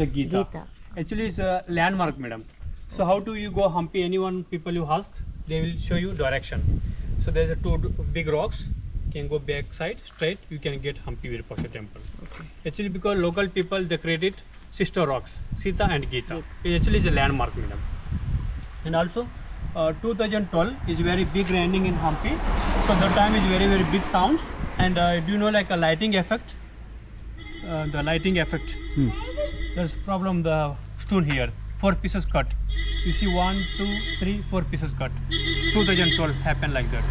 the Gita. Gita. Actually, it's a landmark, madam. So how do you go Hampi? Anyone people you ask, they will show you direction. So there's a two big rocks. You can go back side straight. You can get Hampi Virupaksha temple. Actually, because local people they created sister rocks, Sita and Gita. It actually is a landmark, madam. And also, uh, 2012 is very big raining in Hampi. So the time is very very big sounds. And uh, do you know like a lighting effect? Uh, the lighting effect. Hmm. There's problem the stone here. Four pieces cut. You see one, two, three, four pieces cut. 2012 happened like that.